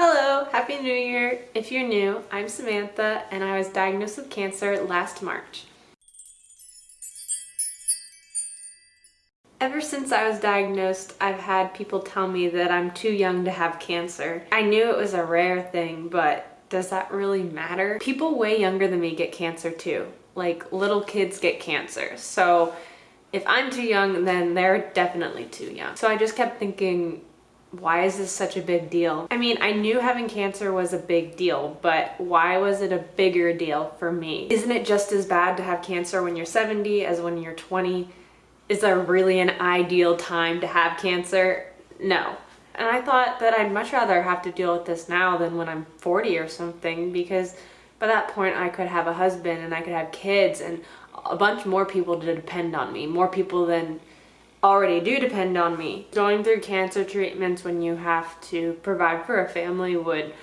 Hello, Happy New Year! If you're new, I'm Samantha and I was diagnosed with cancer last March. Ever since I was diagnosed, I've had people tell me that I'm too young to have cancer. I knew it was a rare thing, but does that really matter? People way younger than me get cancer too. Like little kids get cancer. So if I'm too young, then they're definitely too young. So I just kept thinking, why is this such a big deal? I mean, I knew having cancer was a big deal, but why was it a bigger deal for me? Isn't it just as bad to have cancer when you're 70 as when you're 20? Is there really an ideal time to have cancer? No. And I thought that I'd much rather have to deal with this now than when I'm 40 or something because by that point I could have a husband and I could have kids and a bunch more people to depend on me, more people than already do depend on me. Going through cancer treatments when you have to provide for a family would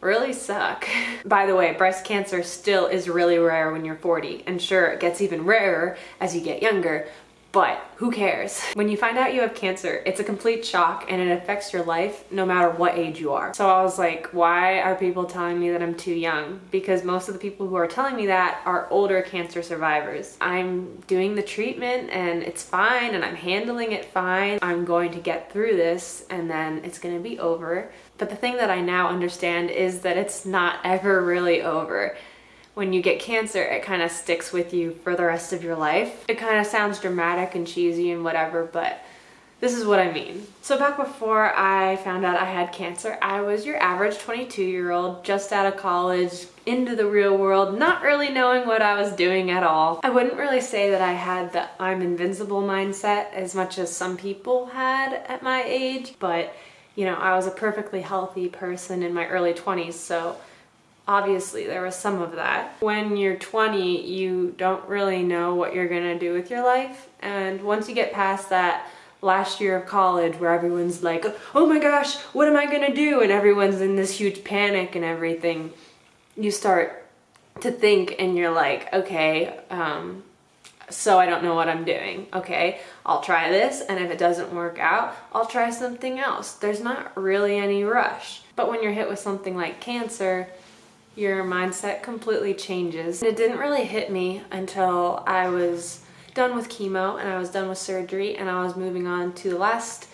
really suck. By the way, breast cancer still is really rare when you're 40 and sure it gets even rarer as you get younger, but who cares? When you find out you have cancer, it's a complete shock and it affects your life no matter what age you are. So I was like, why are people telling me that I'm too young? Because most of the people who are telling me that are older cancer survivors. I'm doing the treatment and it's fine and I'm handling it fine. I'm going to get through this and then it's gonna be over. But the thing that I now understand is that it's not ever really over when you get cancer, it kind of sticks with you for the rest of your life. It kind of sounds dramatic and cheesy and whatever, but this is what I mean. So back before I found out I had cancer, I was your average 22 year old, just out of college, into the real world, not really knowing what I was doing at all. I wouldn't really say that I had the I'm invincible mindset as much as some people had at my age, but you know, I was a perfectly healthy person in my early 20s, so obviously there was some of that. When you're 20, you don't really know what you're gonna do with your life. And once you get past that last year of college where everyone's like, oh my gosh, what am I gonna do? And everyone's in this huge panic and everything, you start to think and you're like, okay, um, so I don't know what I'm doing. Okay, I'll try this and if it doesn't work out, I'll try something else. There's not really any rush. But when you're hit with something like cancer, your mindset completely changes. And It didn't really hit me until I was done with chemo and I was done with surgery and I was moving on to the last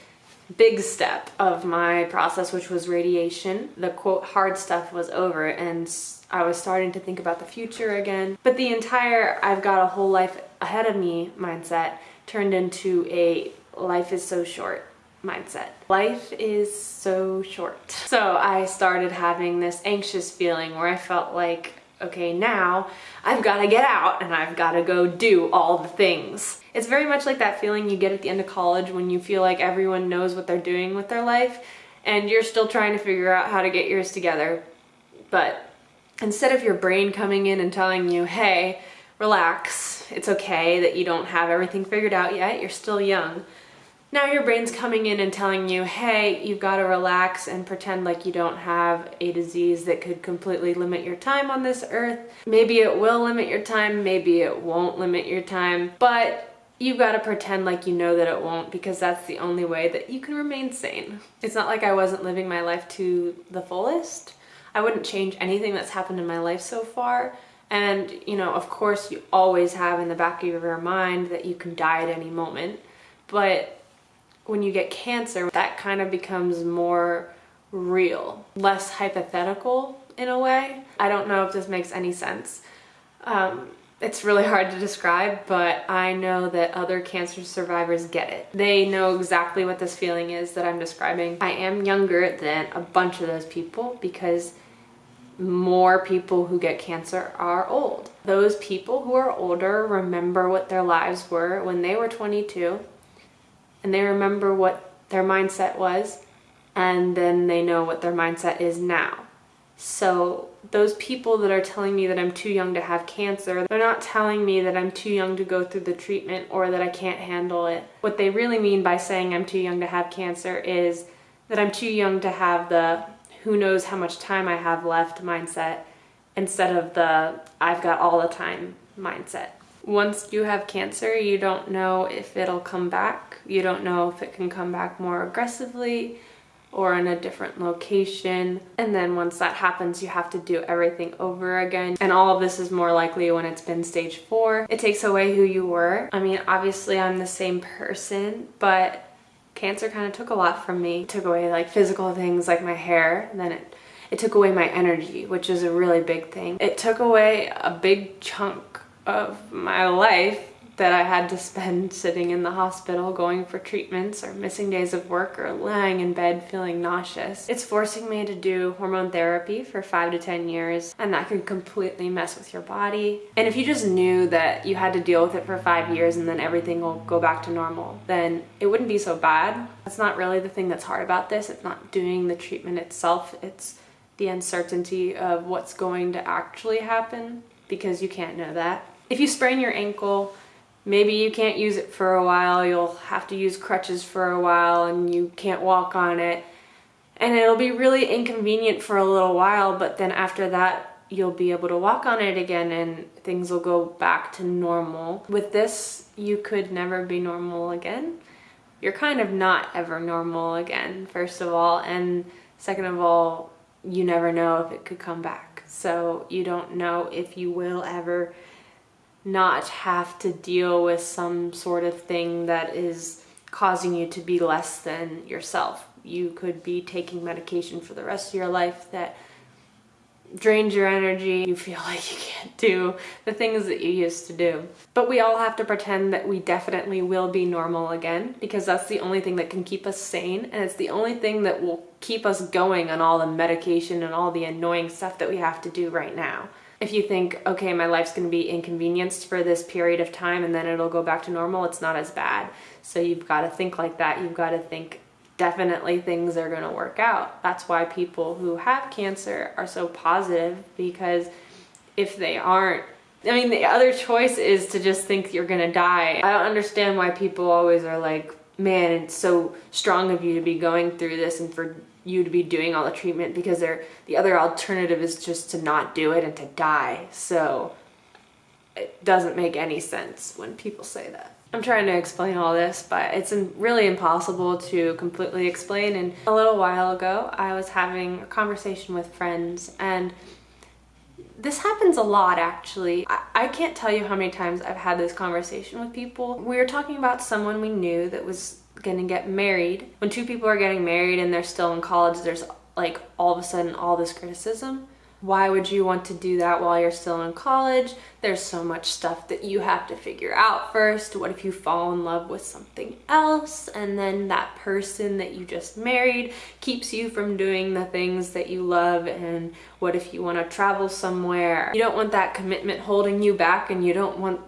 big step of my process, which was radiation. The quote hard stuff was over and I was starting to think about the future again. But the entire I've got a whole life ahead of me mindset turned into a life is so short mindset. Life is so short. So I started having this anxious feeling where I felt like, okay, now I've got to get out and I've got to go do all the things. It's very much like that feeling you get at the end of college when you feel like everyone knows what they're doing with their life and you're still trying to figure out how to get yours together. But instead of your brain coming in and telling you, hey, relax, it's okay that you don't have everything figured out yet, you're still young now your brain's coming in and telling you, hey, you've got to relax and pretend like you don't have a disease that could completely limit your time on this earth. Maybe it will limit your time, maybe it won't limit your time, but you've got to pretend like you know that it won't because that's the only way that you can remain sane. It's not like I wasn't living my life to the fullest. I wouldn't change anything that's happened in my life so far. And, you know, of course you always have in the back of your mind that you can die at any moment. But when you get cancer, that kind of becomes more real, less hypothetical in a way. I don't know if this makes any sense. Um, it's really hard to describe, but I know that other cancer survivors get it. They know exactly what this feeling is that I'm describing. I am younger than a bunch of those people because more people who get cancer are old. Those people who are older remember what their lives were when they were 22 and they remember what their mindset was and then they know what their mindset is now. So those people that are telling me that I'm too young to have cancer, they're not telling me that I'm too young to go through the treatment or that I can't handle it. What they really mean by saying I'm too young to have cancer is that I'm too young to have the who knows how much time I have left mindset instead of the I've got all the time mindset. Once you have cancer, you don't know if it'll come back. You don't know if it can come back more aggressively or in a different location. And then once that happens, you have to do everything over again. And all of this is more likely when it's been stage four. It takes away who you were. I mean, obviously I'm the same person, but cancer kind of took a lot from me. It took away like physical things like my hair, then it it took away my energy, which is a really big thing. It took away a big chunk of my life that I had to spend sitting in the hospital going for treatments or missing days of work or lying in bed feeling nauseous. It's forcing me to do hormone therapy for five to 10 years and that can completely mess with your body. And if you just knew that you had to deal with it for five years and then everything will go back to normal, then it wouldn't be so bad. That's not really the thing that's hard about this. It's not doing the treatment itself. It's the uncertainty of what's going to actually happen because you can't know that. If you sprain your ankle, maybe you can't use it for a while, you'll have to use crutches for a while and you can't walk on it. And it'll be really inconvenient for a little while, but then after that, you'll be able to walk on it again and things will go back to normal. With this, you could never be normal again. You're kind of not ever normal again, first of all, and second of all, you never know if it could come back. So you don't know if you will ever not have to deal with some sort of thing that is causing you to be less than yourself. You could be taking medication for the rest of your life that drains your energy. You feel like you can't do the things that you used to do. But we all have to pretend that we definitely will be normal again because that's the only thing that can keep us sane and it's the only thing that will keep us going on all the medication and all the annoying stuff that we have to do right now if you think, okay, my life's gonna be inconvenienced for this period of time and then it'll go back to normal, it's not as bad. So you've gotta think like that. You've gotta think definitely things are gonna work out. That's why people who have cancer are so positive because if they aren't, I mean, the other choice is to just think you're gonna die. I don't understand why people always are like, man, it's so strong of you to be going through this and for you to be doing all the treatment because they're, the other alternative is just to not do it and to die. So it doesn't make any sense when people say that. I'm trying to explain all this, but it's really impossible to completely explain. And a little while ago, I was having a conversation with friends and this happens a lot actually. I, I, can't tell you how many times I've had this conversation with people. We were talking about someone we knew that was gonna get married. When two people are getting married and they're still in college, there's like all of a sudden all this criticism. Why would you want to do that while you're still in college? There's so much stuff that you have to figure out first. What if you fall in love with something else and then that person that you just married keeps you from doing the things that you love? And what if you want to travel somewhere? You don't want that commitment holding you back and you don't want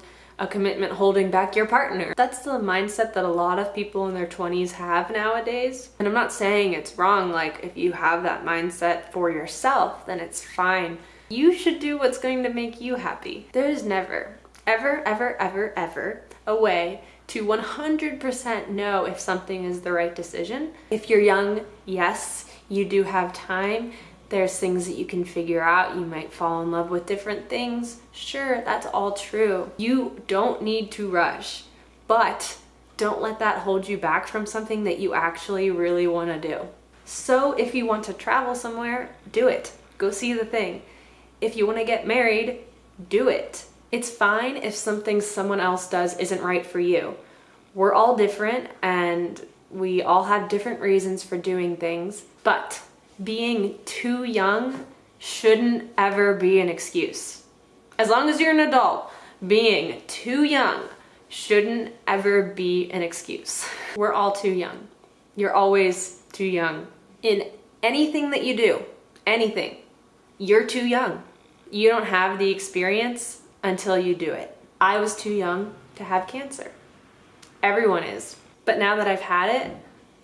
a commitment holding back your partner. That's the mindset that a lot of people in their 20s have nowadays. And I'm not saying it's wrong, like if you have that mindset for yourself, then it's fine. You should do what's going to make you happy. There is never, ever, ever, ever, ever a way to 100% know if something is the right decision. If you're young, yes, you do have time there's things that you can figure out. You might fall in love with different things. Sure, that's all true. You don't need to rush, but don't let that hold you back from something that you actually really want to do. So if you want to travel somewhere, do it. Go see the thing. If you want to get married, do it. It's fine if something someone else does isn't right for you. We're all different and we all have different reasons for doing things, but being too young shouldn't ever be an excuse. As long as you're an adult, being too young shouldn't ever be an excuse. We're all too young. You're always too young. In anything that you do, anything, you're too young. You don't have the experience until you do it. I was too young to have cancer. Everyone is. But now that I've had it,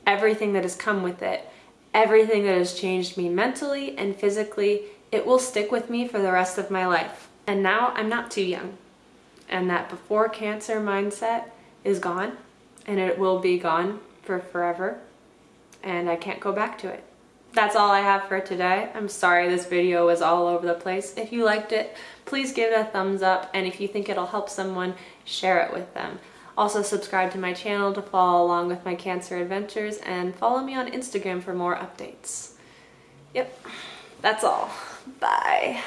everything that has come with it, everything that has changed me mentally and physically, it will stick with me for the rest of my life. And now I'm not too young. And that before cancer mindset is gone and it will be gone for forever. And I can't go back to it. That's all I have for today. I'm sorry this video was all over the place. If you liked it, please give it a thumbs up. And if you think it'll help someone, share it with them. Also subscribe to my channel to follow along with my cancer adventures and follow me on Instagram for more updates. Yep, that's all. Bye.